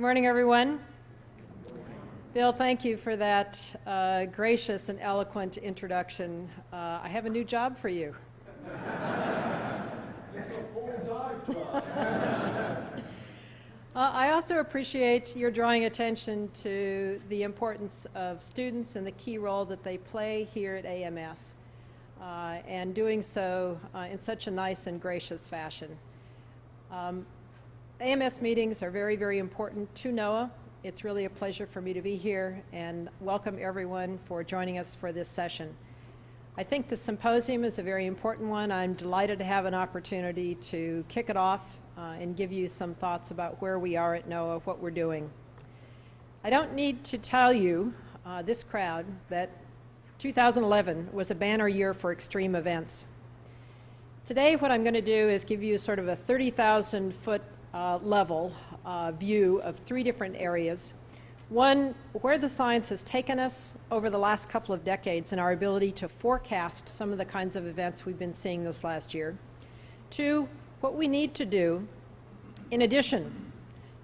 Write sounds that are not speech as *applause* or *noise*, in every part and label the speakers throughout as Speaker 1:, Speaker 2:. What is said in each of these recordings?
Speaker 1: morning, everyone. Bill, thank you for that uh, gracious and eloquent introduction. Uh, I have a new job for you.
Speaker 2: It's a full-time job.
Speaker 1: Uh, I also appreciate your drawing attention to the importance of students and the key role that they play here at AMS, uh, and doing so uh, in such a nice and gracious fashion. Um, AMS meetings are very, very important to NOAA. It's really a pleasure for me to be here and welcome everyone for joining us for this session. I think the symposium is a very important one. I'm delighted to have an opportunity to kick it off uh, and give you some thoughts about where we are at NOAA, what we're doing. I don't need to tell you, uh, this crowd, that 2011 was a banner year for extreme events. Today what I'm going to do is give you sort of a 30,000 foot uh, level uh, view of three different areas. One, where the science has taken us over the last couple of decades and our ability to forecast some of the kinds of events we've been seeing this last year. Two, what we need to do, in addition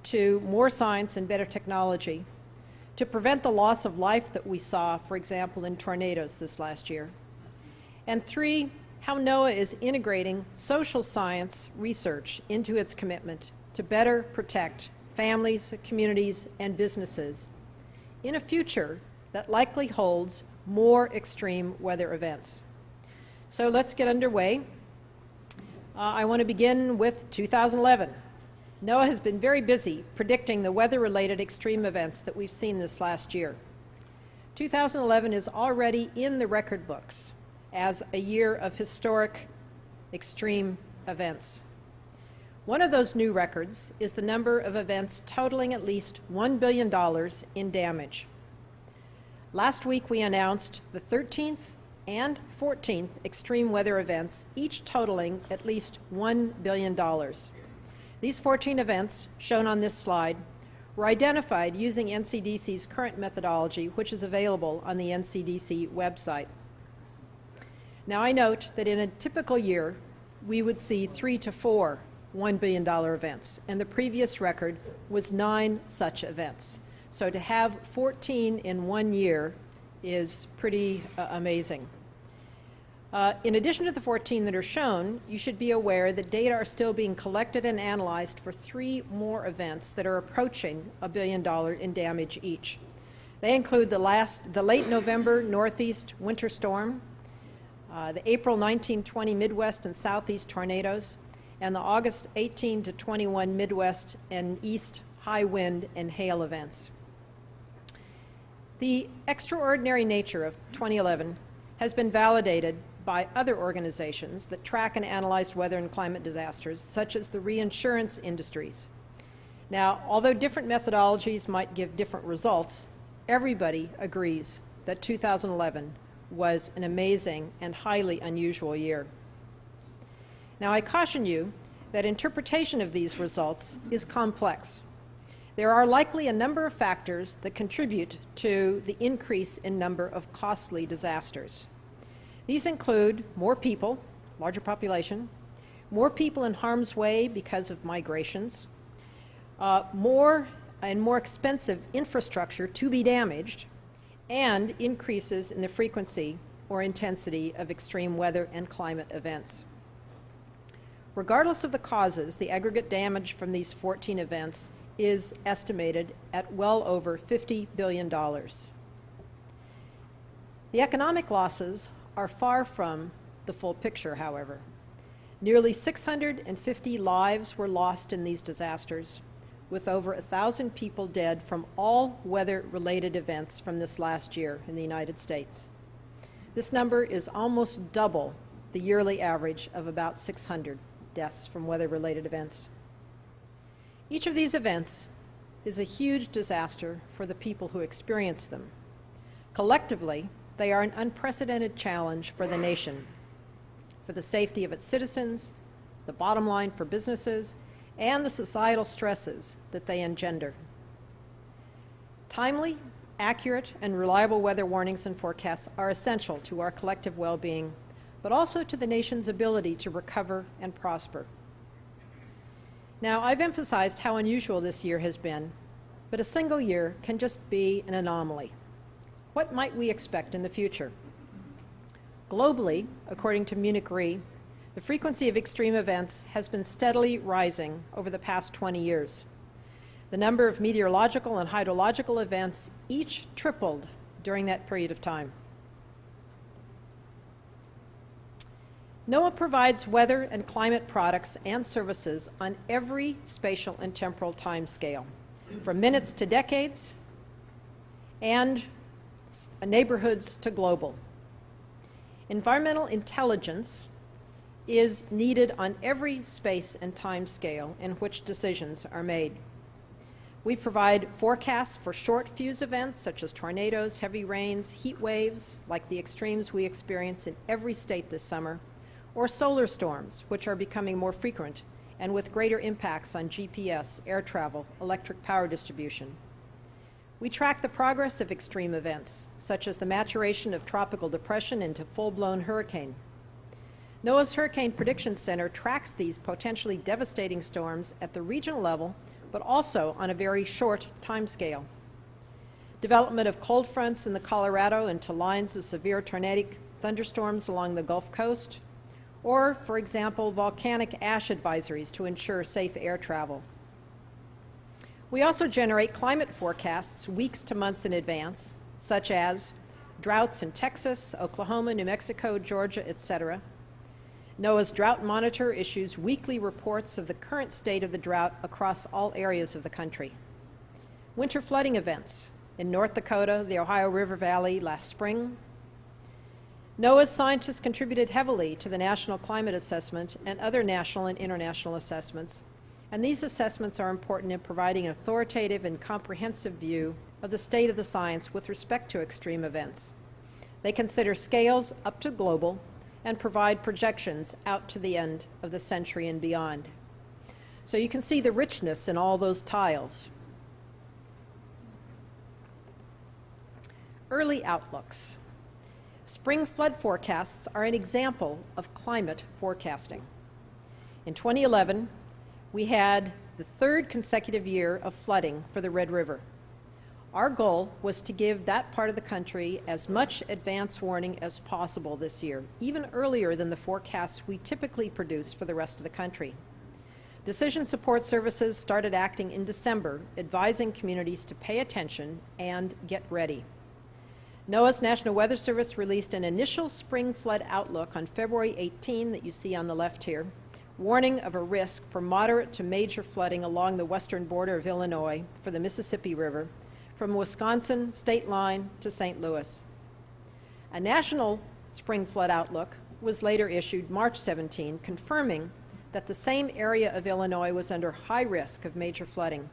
Speaker 1: to more science and better technology, to prevent the loss of life that we saw, for example, in tornadoes this last year. And three, how NOAA is integrating social science research into its commitment to better protect families, communities, and businesses in a future that likely holds more extreme weather events. So let's get underway. Uh, I want to begin with 2011. NOAA has been very busy predicting the weather-related extreme events that we've seen this last year. 2011 is already in the record books as a year of historic extreme events. One of those new records is the number of events totaling at least $1 billion in damage. Last week we announced the 13th and 14th extreme weather events, each totaling at least $1 billion. These 14 events, shown on this slide, were identified using NCDC's current methodology, which is available on the NCDC website. Now I note that in a typical year, we would see three to four $1 billion events, and the previous record was nine such events. So to have 14 in one year is pretty uh, amazing. Uh, in addition to the 14 that are shown, you should be aware that data are still being collected and analyzed for three more events that are approaching a billion dollar in damage each. They include the, last, the late November Northeast winter storm, uh, the April 1920 Midwest and Southeast tornadoes, and the August 18 to 21 Midwest and East high wind and hail events. The extraordinary nature of 2011 has been validated by other organizations that track and analyze weather and climate disasters, such as the reinsurance industries. Now, although different methodologies might give different results, everybody agrees that 2011 was an amazing and highly unusual year. Now, I caution you that interpretation of these results is complex. There are likely a number of factors that contribute to the increase in number of costly disasters. These include more people, larger population, more people in harm's way because of migrations, uh, more and more expensive infrastructure to be damaged, and increases in the frequency or intensity of extreme weather and climate events. Regardless of the causes, the aggregate damage from these 14 events is estimated at well over $50 billion. The economic losses are far from the full picture, however. Nearly 650 lives were lost in these disasters, with over 1,000 people dead from all weather-related events from this last year in the United States. This number is almost double the yearly average of about 600 deaths from weather-related events. Each of these events is a huge disaster for the people who experience them. Collectively, they are an unprecedented challenge for the nation, for the safety of its citizens, the bottom line for businesses, and the societal stresses that they engender. Timely, accurate, and reliable weather warnings and forecasts are essential to our collective well-being but also to the nation's ability to recover and prosper. Now, I've emphasized how unusual this year has been, but a single year can just be an anomaly. What might we expect in the future? Globally, according to Munich Re, the frequency of extreme events has been steadily rising over the past 20 years. The number of meteorological and hydrological events each tripled during that period of time. NOAA provides weather and climate products and services on every spatial and temporal time scale, from minutes to decades and neighborhoods to global. Environmental intelligence is needed on every space and time scale in which decisions are made. We provide forecasts for short fuse events such as tornadoes, heavy rains, heat waves, like the extremes we experience in every state this summer, or solar storms, which are becoming more frequent and with greater impacts on GPS, air travel, electric power distribution. We track the progress of extreme events, such as the maturation of tropical depression into full-blown hurricane. NOAA's Hurricane Prediction Center tracks these potentially devastating storms at the regional level, but also on a very short time scale. Development of cold fronts in the Colorado into lines of severe tornadic thunderstorms along the Gulf Coast, or, for example, volcanic ash advisories to ensure safe air travel. We also generate climate forecasts weeks to months in advance, such as droughts in Texas, Oklahoma, New Mexico, Georgia, etc. NOAA's Drought Monitor issues weekly reports of the current state of the drought across all areas of the country. Winter flooding events in North Dakota, the Ohio River Valley last spring, NOAA's scientists contributed heavily to the National Climate Assessment and other national and international assessments, and these assessments are important in providing an authoritative and comprehensive view of the state of the science with respect to extreme events. They consider scales up to global and provide projections out to the end of the century and beyond. So you can see the richness in all those tiles. Early outlooks. Spring flood forecasts are an example of climate forecasting. In 2011, we had the third consecutive year of flooding for the Red River. Our goal was to give that part of the country as much advance warning as possible this year, even earlier than the forecasts we typically produce for the rest of the country. Decision Support Services started acting in December, advising communities to pay attention and get ready. NOAA's National Weather Service released an initial spring flood outlook on February 18 that you see on the left here, warning of a risk for moderate to major flooding along the western border of Illinois for the Mississippi River from Wisconsin state line to St. Louis. A national spring flood outlook was later issued March 17, confirming that the same area of Illinois was under high risk of major flooding.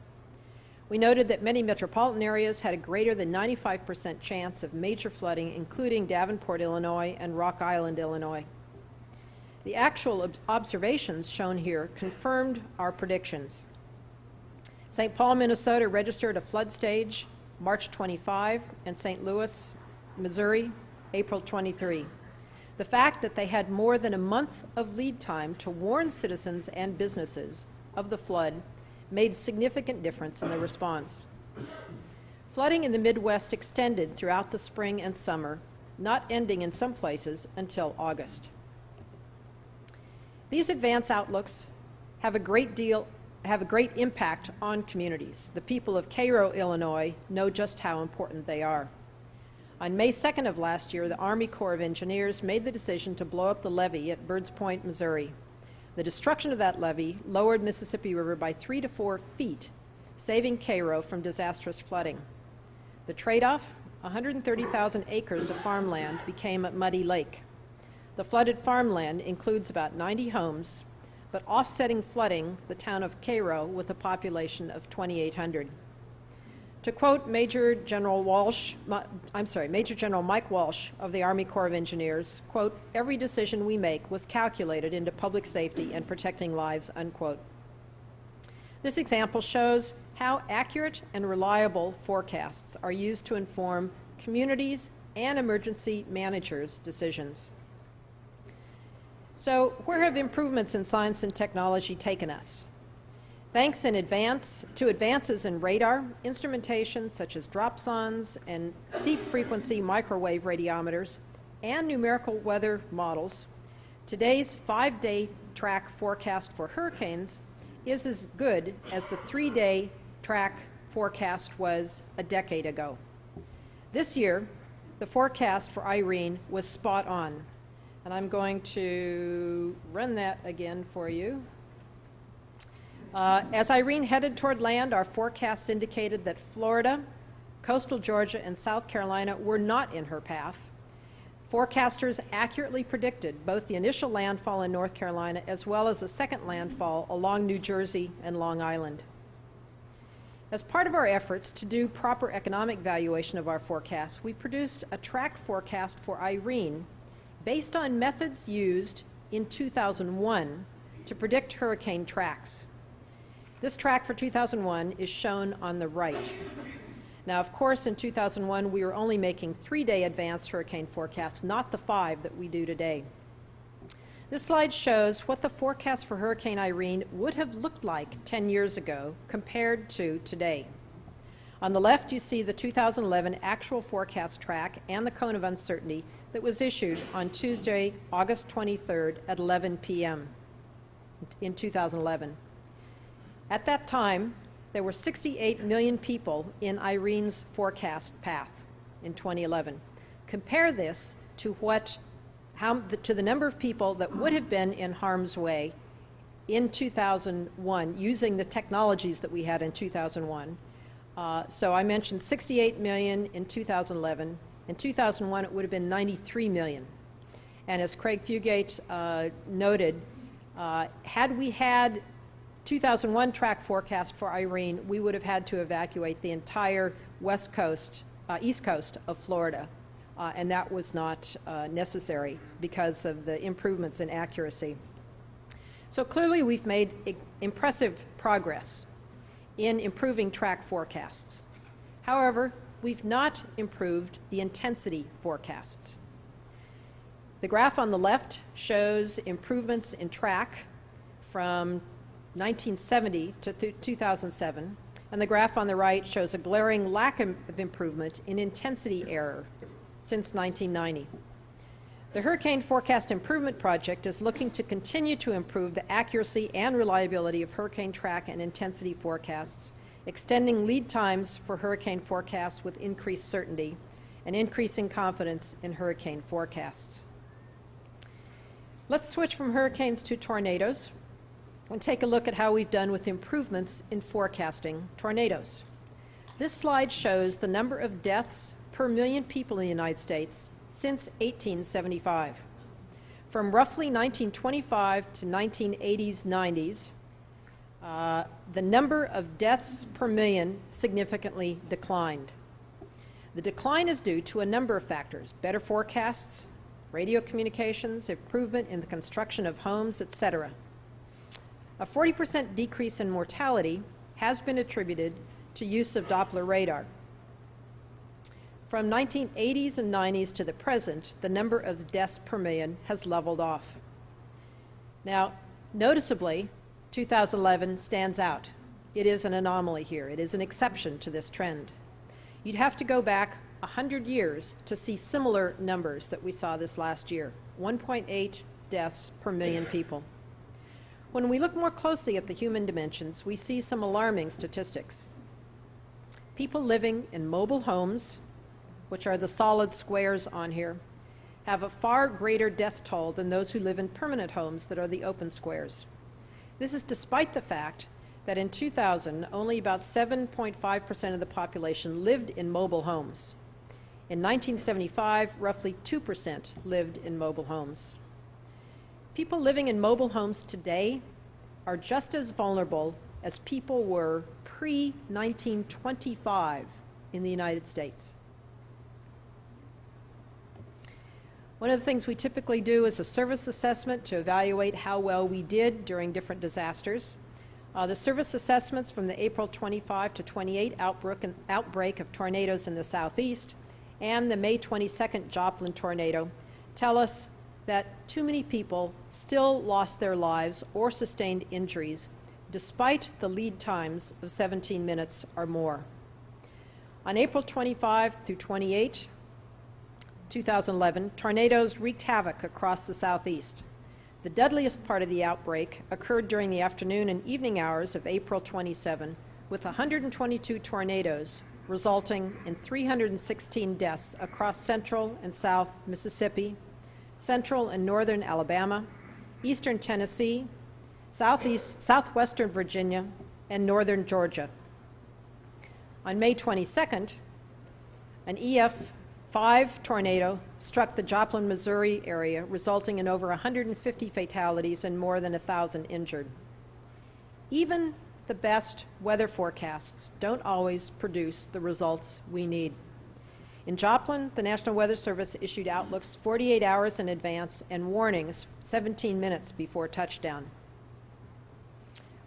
Speaker 1: We noted that many metropolitan areas had a greater than 95% chance of major flooding, including Davenport, Illinois, and Rock Island, Illinois. The actual ob observations shown here confirmed our predictions. St. Paul, Minnesota registered a flood stage March 25, and St. Louis, Missouri, April 23. The fact that they had more than a month of lead time to warn citizens and businesses of the flood made significant difference in the response. Flooding in the Midwest extended throughout the spring and summer, not ending in some places until August. These advance outlooks have a great deal have a great impact on communities. The people of Cairo, Illinois know just how important they are. On May 2nd of last year, the Army Corps of Engineers made the decision to blow up the levee at Birds Point, Missouri. The destruction of that levee lowered Mississippi River by three to four feet, saving Cairo from disastrous flooding. The trade-off, 130,000 acres of farmland became a muddy lake. The flooded farmland includes about 90 homes, but offsetting flooding the town of Cairo with a population of 2,800. To quote Major General Walsh, I'm sorry, Major General Mike Walsh of the Army Corps of Engineers, quote, every decision we make was calculated into public safety and protecting lives, unquote. This example shows how accurate and reliable forecasts are used to inform communities and emergency managers' decisions. So where have improvements in science and technology taken us? Thanks in advance to advances in radar, instrumentation such as dropsondes and stepped frequency microwave radiometers, and numerical weather models, today's five-day track forecast for hurricanes is as good as the three-day track forecast was a decade ago. This year, the forecast for Irene was spot on, and I'm going to run that again for you. Uh, as Irene headed toward land, our forecasts indicated that Florida, coastal Georgia, and South Carolina were not in her path. Forecasters accurately predicted both the initial landfall in North Carolina as well as a second landfall along New Jersey and Long Island. As part of our efforts to do proper economic valuation of our forecasts, we produced a track forecast for Irene based on methods used in 2001 to predict hurricane tracks. This track for 2001 is shown on the right. Now, of course, in 2001, we were only making three-day advanced hurricane forecasts, not the five that we do today. This slide shows what the forecast for Hurricane Irene would have looked like 10 years ago compared to today. On the left, you see the 2011 actual forecast track and the cone of uncertainty that was issued on Tuesday, August 23rd at 11 p.m. in 2011. At that time, there were 68 million people in Irene's forecast path in 2011. Compare this to what, how, to the number of people that would have been in harm's way in 2001 using the technologies that we had in 2001. Uh, so I mentioned 68 million in 2011. In 2001, it would have been 93 million. And as Craig Fugate uh, noted, uh, had we had 2001 track forecast for Irene, we would have had to evacuate the entire west coast, uh, east coast of Florida, uh, and that was not uh, necessary because of the improvements in accuracy. So clearly we've made impressive progress in improving track forecasts. However, we've not improved the intensity forecasts. The graph on the left shows improvements in track from 1970 to 2007, and the graph on the right shows a glaring lack of improvement in intensity error since 1990. The Hurricane Forecast Improvement Project is looking to continue to improve the accuracy and reliability of hurricane track and intensity forecasts, extending lead times for hurricane forecasts with increased certainty, and increasing confidence in hurricane forecasts. Let's switch from hurricanes to tornadoes and take a look at how we've done with improvements in forecasting tornadoes. This slide shows the number of deaths per million people in the United States since 1875. From roughly 1925 to 1980s, 90s, uh, the number of deaths per million significantly declined. The decline is due to a number of factors, better forecasts, radio communications, improvement in the construction of homes, etc. A 40% decrease in mortality has been attributed to use of Doppler radar. From 1980s and 90s to the present, the number of deaths per million has leveled off. Now, noticeably, 2011 stands out. It is an anomaly here. It is an exception to this trend. You'd have to go back 100 years to see similar numbers that we saw this last year, 1.8 deaths per million people. When we look more closely at the human dimensions, we see some alarming statistics. People living in mobile homes, which are the solid squares on here, have a far greater death toll than those who live in permanent homes that are the open squares. This is despite the fact that in 2000, only about 7.5% of the population lived in mobile homes. In 1975, roughly 2% lived in mobile homes. People living in mobile homes today are just as vulnerable as people were pre-1925 in the United States. One of the things we typically do is a service assessment to evaluate how well we did during different disasters. Uh, the service assessments from the April 25 to 28 outbreak of tornadoes in the southeast and the May 22nd Joplin tornado tell us that too many people still lost their lives or sustained injuries despite the lead times of 17 minutes or more. On April 25 through 28, 2011, tornadoes wreaked havoc across the southeast. The deadliest part of the outbreak occurred during the afternoon and evening hours of April 27, with 122 tornadoes, resulting in 316 deaths across central and south Mississippi, central and northern Alabama, eastern Tennessee, southeast, southwestern Virginia, and northern Georgia. On May 22nd, an EF5 tornado struck the Joplin, Missouri area, resulting in over 150 fatalities and more than 1,000 injured. Even the best weather forecasts don't always produce the results we need. In Joplin, the National Weather Service issued outlooks 48 hours in advance and warnings 17 minutes before touchdown.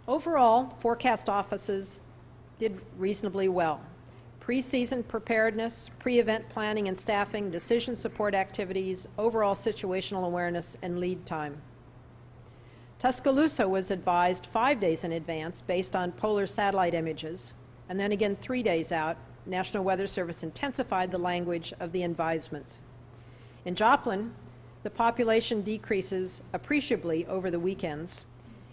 Speaker 1: Overall, forecast offices did reasonably well. Pre-season preparedness, pre-event planning and staffing, decision support activities, overall situational awareness, and lead time. Tuscaloosa was advised five days in advance based on polar satellite images, and then again three days out, National Weather Service intensified the language of the advisements. In Joplin, the population decreases appreciably over the weekends,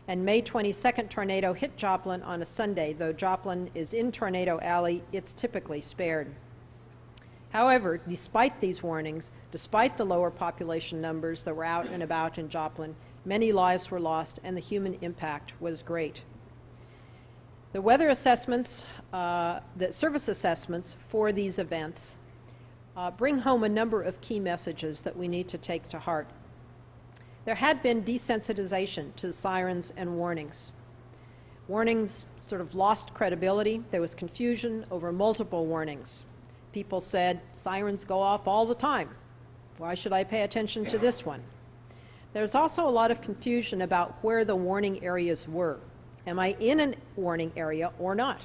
Speaker 1: and May 22nd tornado hit Joplin on a Sunday. Though Joplin is in Tornado Alley, it's typically spared. However, despite these warnings, despite the lower population numbers that were out and about in Joplin, many lives were lost and the human impact was great. The weather assessments, uh, the service assessments for these events uh, bring home a number of key messages that we need to take to heart. There had been desensitization to sirens and warnings. Warnings sort of lost credibility. There was confusion over multiple warnings. People said, sirens go off all the time. Why should I pay attention to this one? There's also a lot of confusion about where the warning areas were. Am I in a warning area or not?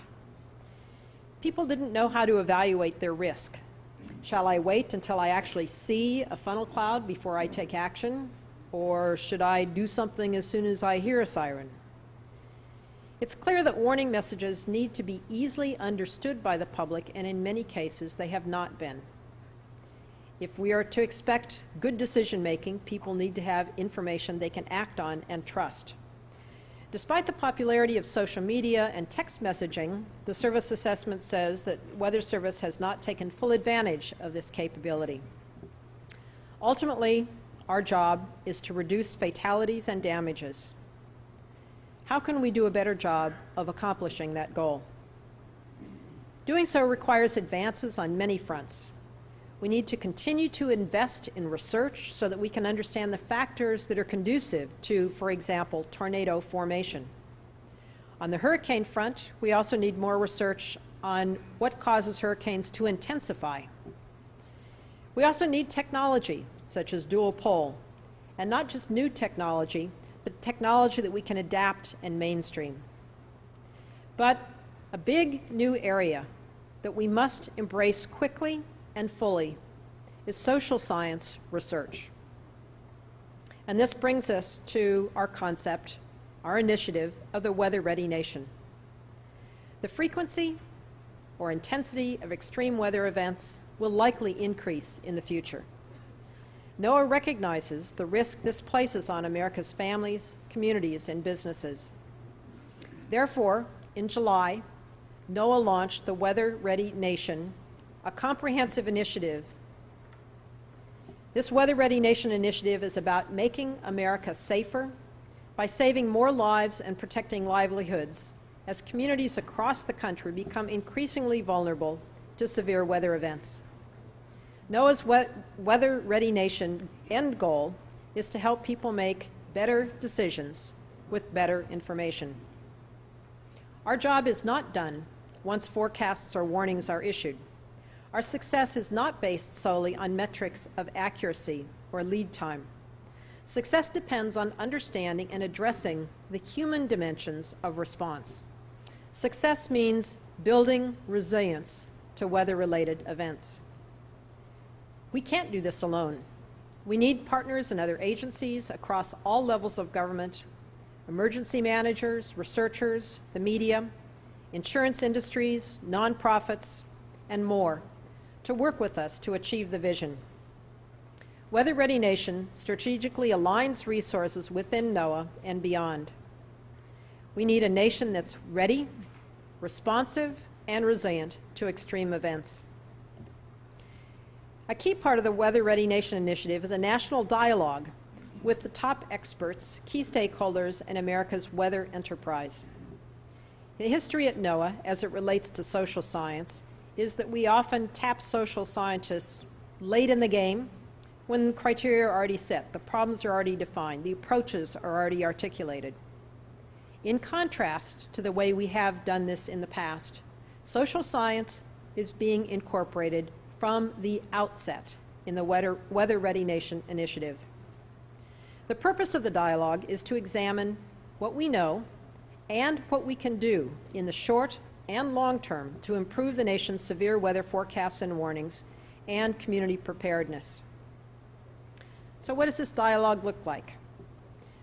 Speaker 1: People didn't know how to evaluate their risk. Shall I wait until I actually see a funnel cloud before I take action? Or should I do something as soon as I hear a siren? It's clear that warning messages need to be easily understood by the public, and in many cases, they have not been. If we are to expect good decision making, people need to have information they can act on and trust. Despite the popularity of social media and text messaging, the service assessment says that Weather Service has not taken full advantage of this capability. Ultimately, our job is to reduce fatalities and damages. How can we do a better job of accomplishing that goal? Doing so requires advances on many fronts. We need to continue to invest in research so that we can understand the factors that are conducive to, for example, tornado formation. On the hurricane front, we also need more research on what causes hurricanes to intensify. We also need technology such as dual pol, and not just new technology, but technology that we can adapt and mainstream. But a big new area that we must embrace quickly and fully is social science research. And this brings us to our concept, our initiative of the Weather Ready Nation. The frequency or intensity of extreme weather events will likely increase in the future. NOAA recognizes the risk this places on America's families, communities, and businesses. Therefore, in July, NOAA launched the Weather Ready Nation, a comprehensive initiative. This Weather Ready Nation initiative is about making America safer by saving more lives and protecting livelihoods as communities across the country become increasingly vulnerable to severe weather events. NOAA's Weather Ready Nation end goal is to help people make better decisions with better information. Our job is not done once forecasts or warnings are issued. Our success is not based solely on metrics of accuracy or lead time. Success depends on understanding and addressing the human dimensions of response. Success means building resilience to weather-related events. We can't do this alone. We need partners and other agencies across all levels of government, emergency managers, researchers, the media, insurance industries, nonprofits, and more to work with us to achieve the vision. Weather Ready Nation strategically aligns resources within NOAA and beyond. We need a nation that's ready, responsive, and resilient to extreme events. A key part of the Weather Ready Nation initiative is a national dialogue with the top experts, key stakeholders, and America's weather enterprise. The history at NOAA, as it relates to social science, is that we often tap social scientists late in the game when criteria are already set, the problems are already defined, the approaches are already articulated. In contrast to the way we have done this in the past, social science is being incorporated from the outset in the Weather, Weather Ready Nation initiative. The purpose of the dialogue is to examine what we know and what we can do in the short and long term to improve the nation's severe weather forecasts and warnings and community preparedness. So what does this dialogue look like?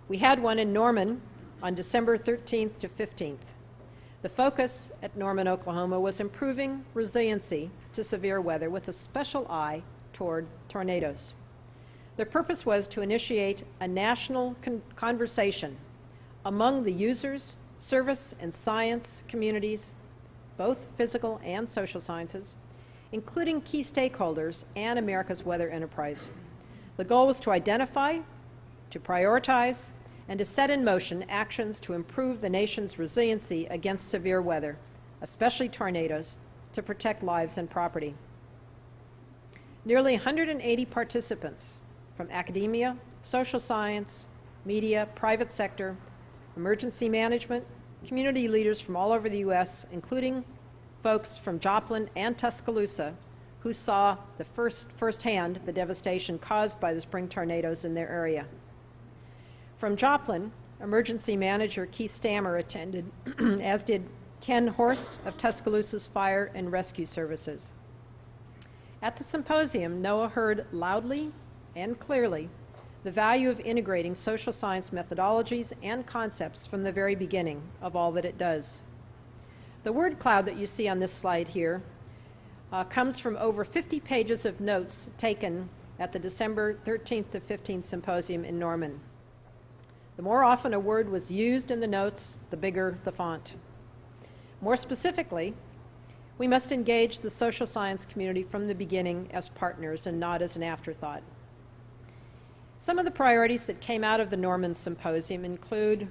Speaker 1: We had one in Norman on December 13th to 15th. The focus at Norman, Oklahoma was improving resiliency to severe weather with a special eye toward tornadoes. The purpose was to initiate a national con conversation among the users, service, and science communities, both physical and social sciences, including key stakeholders and America's weather enterprise. The goal was to identify, to prioritize, and to set in motion actions to improve the nation's resiliency against severe weather, especially tornadoes, to protect lives and property. Nearly 180 participants from academia, social science, media, private sector, emergency management, community leaders from all over the U.S., including folks from Joplin and Tuscaloosa, who saw the first firsthand the devastation caused by the spring tornadoes in their area. From Joplin, emergency manager Keith Stammer attended, *clears throat* as did Ken Horst of Tuscaloosa's Fire and Rescue Services. At the symposium, NOAA heard loudly and clearly the value of integrating social science methodologies and concepts from the very beginning of all that it does. The word cloud that you see on this slide here uh, comes from over 50 pages of notes taken at the December 13th to 15th symposium in Norman. The more often a word was used in the notes, the bigger the font. More specifically, we must engage the social science community from the beginning as partners and not as an afterthought. Some of the priorities that came out of the Norman Symposium include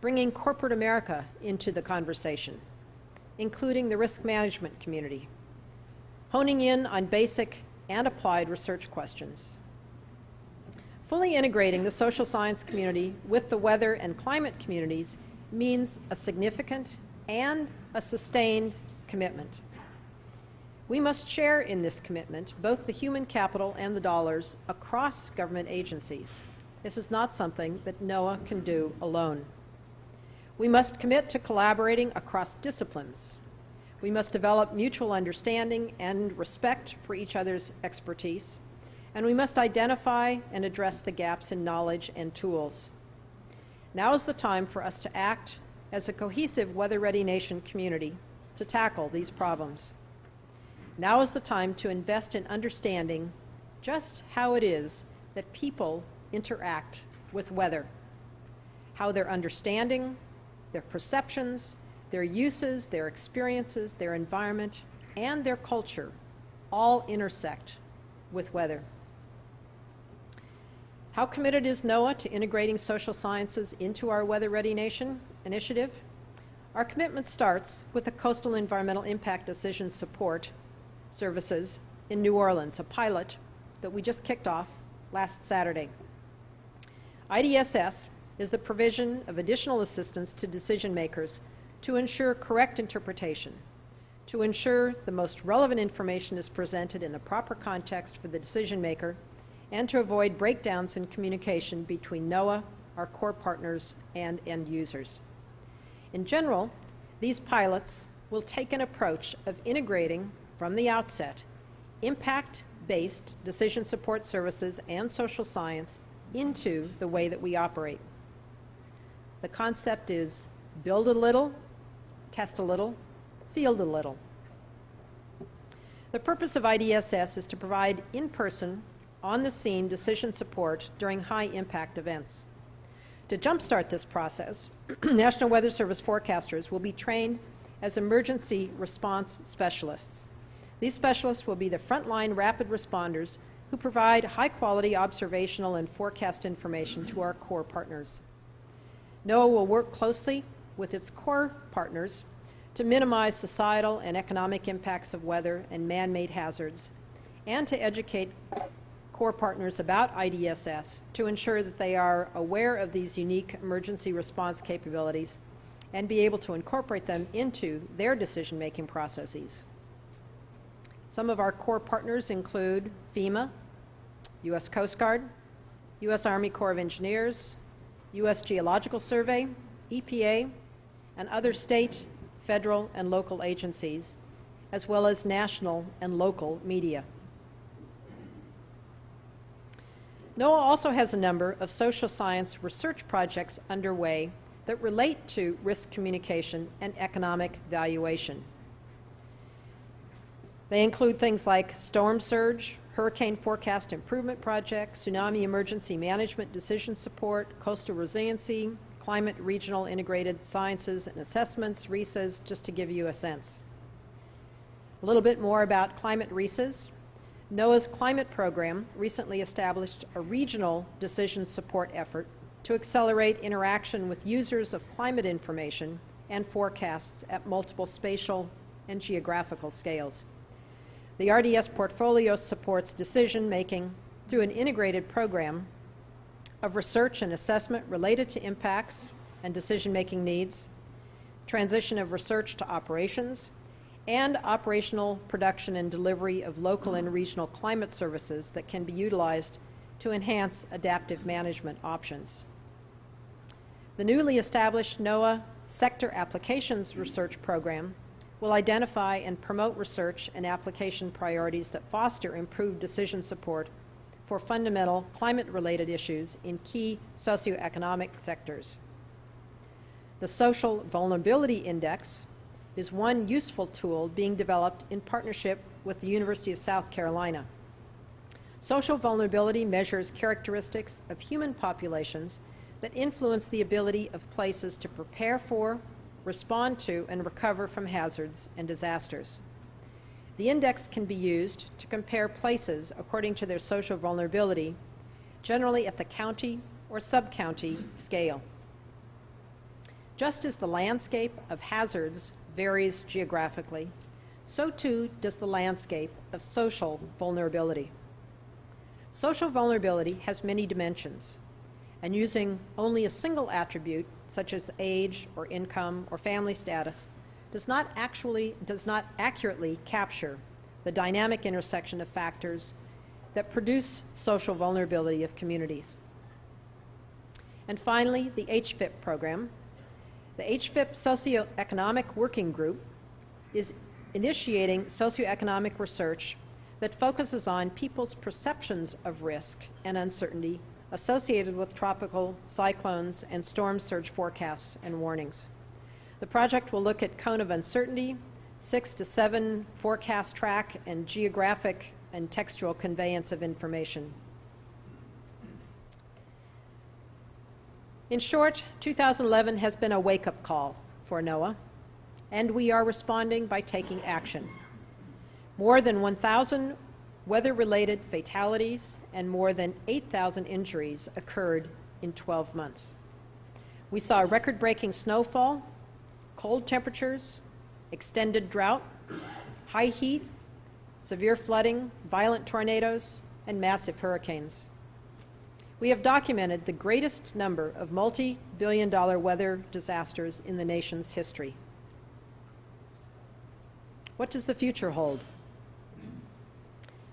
Speaker 1: bringing corporate America into the conversation, including the risk management community, honing in on basic and applied research questions. Fully integrating the social science community with the weather and climate communities means a significant and a sustained commitment. We must share in this commitment both the human capital and the dollars across government agencies. This is not something that NOAA can do alone. We must commit to collaborating across disciplines we must develop mutual understanding and respect for each other's expertise, and we must identify and address the gaps in knowledge and tools. Now is the time for us to act as a cohesive weather-ready nation community to tackle these problems. Now is the time to invest in understanding just how it is that people interact with weather, how their understanding, their perceptions, their uses, their experiences, their environment, and their culture all intersect with weather. How committed is NOAA to integrating social sciences into our Weather Ready Nation initiative? Our commitment starts with the Coastal Environmental Impact Decision Support Services in New Orleans, a pilot that we just kicked off last Saturday. IDSS is the provision of additional assistance to decision makers to ensure correct interpretation, to ensure the most relevant information is presented in the proper context for the decision maker, and to avoid breakdowns in communication between NOAA, our core partners, and end users. In general, these pilots will take an approach of integrating, from the outset, impact-based decision support services and social science into the way that we operate. The concept is build a little, test a little, field a little. The purpose of IDSS is to provide in-person, on-the-scene decision support during high-impact events. To jumpstart this process, *clears throat* National Weather Service forecasters will be trained as emergency response specialists. These specialists will be the frontline rapid responders who provide high-quality observational and forecast information to our core partners. NOAA will work closely with its core partners to minimize societal and economic impacts of weather and man-made hazards, and to educate core partners about IDSS to ensure that they are aware of these unique emergency response capabilities and be able to incorporate them into their decision-making processes. Some of our core partners include FEMA, U.S. Coast Guard, U.S. Army Corps of Engineers, U.S. Geological Survey, EPA, and other state, federal, and local agencies, as well as national and local media. NOAA also has a number of social science research projects underway that relate to risk communication and economic valuation. They include things like storm surge, hurricane forecast improvement project, tsunami emergency management decision support, coastal resiliency, climate regional integrated sciences and assessments, RISAs, just to give you a sense. A little bit more about climate RISAs. NOAA's climate program recently established a regional decision support effort to accelerate interaction with users of climate information and forecasts at multiple spatial and geographical scales. The RDS portfolio supports decision making through an integrated program of research and assessment related to impacts and decision making needs, transition of research to operations, and operational production and delivery of local and regional climate services that can be utilized to enhance adaptive management options. The newly established NOAA Sector Applications Research Program will identify and promote research and application priorities that foster improved decision support for fundamental climate-related issues in key socioeconomic sectors. The Social Vulnerability Index is one useful tool being developed in partnership with the University of South Carolina. Social vulnerability measures characteristics of human populations that influence the ability of places to prepare for, respond to, and recover from hazards and disasters. The index can be used to compare places according to their social vulnerability, generally at the county or sub-county scale. Just as the landscape of hazards varies geographically, so too does the landscape of social vulnerability. Social vulnerability has many dimensions, and using only a single attribute, such as age or income or family status, does not actually does not accurately capture the dynamic intersection of factors that produce social vulnerability of communities. And finally, the HFIP program, the HFIP Socioeconomic Working Group is initiating socioeconomic research that focuses on people's perceptions of risk and uncertainty associated with tropical cyclones and storm surge forecasts and warnings. The project will look at cone of uncertainty, six to seven forecast track, and geographic and textual conveyance of information. In short, 2011 has been a wake-up call for NOAA, and we are responding by taking action. More than 1,000 weather-related fatalities and more than 8,000 injuries occurred in 12 months. We saw record-breaking snowfall, cold temperatures, extended drought, high heat, severe flooding, violent tornadoes, and massive hurricanes we have documented the greatest number of multi-billion dollar weather disasters in the nation's history. What does the future hold?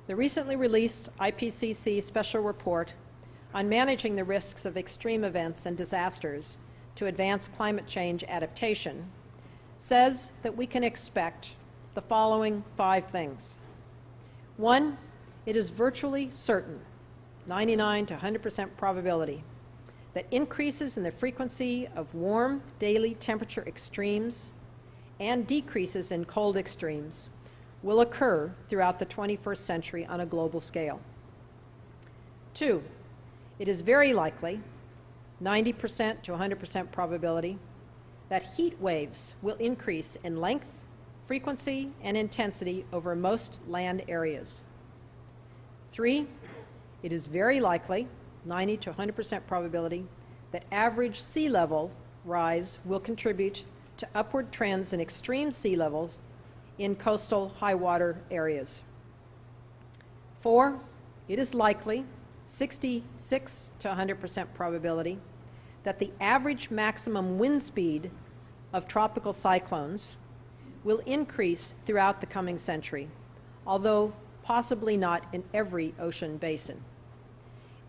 Speaker 1: The recently released IPCC special report on managing the risks of extreme events and disasters to advance climate change adaptation says that we can expect the following five things. One, it is virtually certain 99 to 100% probability that increases in the frequency of warm daily temperature extremes and decreases in cold extremes will occur throughout the 21st century on a global scale. Two, it is very likely, 90% to 100% probability, that heat waves will increase in length, frequency, and intensity over most land areas. Three, it is very likely, 90 to 100% probability, that average sea level rise will contribute to upward trends in extreme sea levels in coastal high water areas. Four, it is likely, 66 to 100% probability, that the average maximum wind speed of tropical cyclones will increase throughout the coming century, although possibly not in every ocean basin.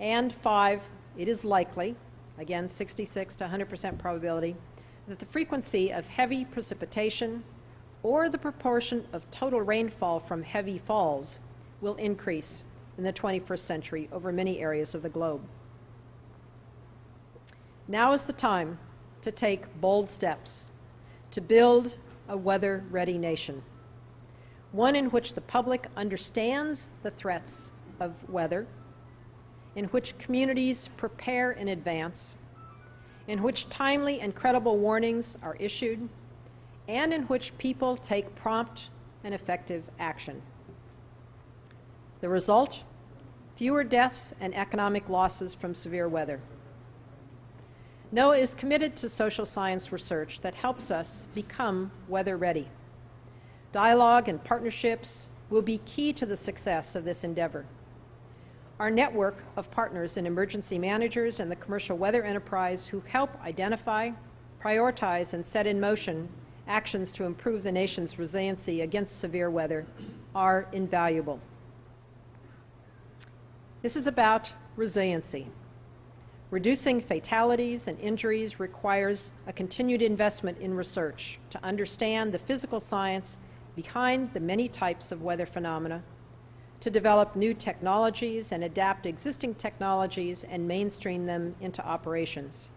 Speaker 1: And five, it is likely, again 66 to 100% probability, that the frequency of heavy precipitation or the proportion of total rainfall from heavy falls will increase in the 21st century over many areas of the globe. Now is the time to take bold steps to build a weather-ready nation, one in which the public understands the threats of weather, in which communities prepare in advance, in which timely and credible warnings are issued, and in which people take prompt and effective action. The result? Fewer deaths and economic losses from severe weather. NOAA is committed to social science research that helps us become weather ready. Dialogue and partnerships will be key to the success of this endeavor. Our network of partners and emergency managers and the commercial weather enterprise who help identify, prioritize, and set in motion actions to improve the nation's resiliency against severe weather are invaluable. This is about resiliency. Reducing fatalities and injuries requires a continued investment in research to understand the physical science behind the many types of weather phenomena, to develop new technologies and adapt existing technologies and mainstream them into operations.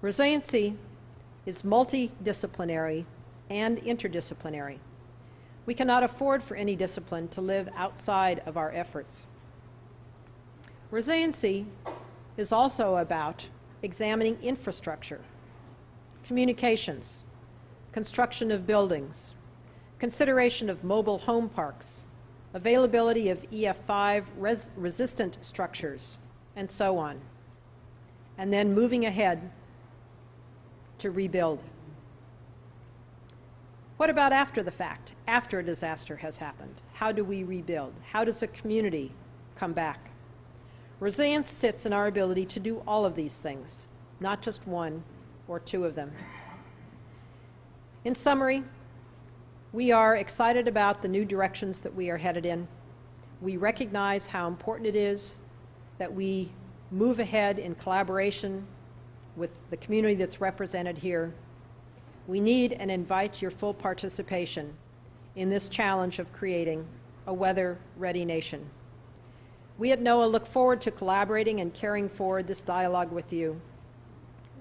Speaker 1: Resiliency is multidisciplinary and interdisciplinary. We cannot afford for any discipline to live outside of our efforts. Resiliency is also about examining infrastructure, communications, construction of buildings, consideration of mobile home parks, availability of EF5 res resistant structures, and so on. And then moving ahead to rebuild. What about after the fact, after a disaster has happened? How do we rebuild? How does a community come back? Resilience sits in our ability to do all of these things, not just one or two of them. In summary, we are excited about the new directions that we are headed in. We recognize how important it is that we move ahead in collaboration with the community that's represented here. We need and invite your full participation in this challenge of creating a weather-ready nation. We at NOAA look forward to collaborating and carrying forward this dialogue with you.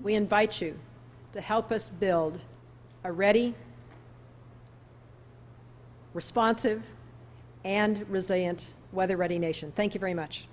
Speaker 1: We invite you to help us build a ready, responsive, and resilient weather-ready nation. Thank you very much.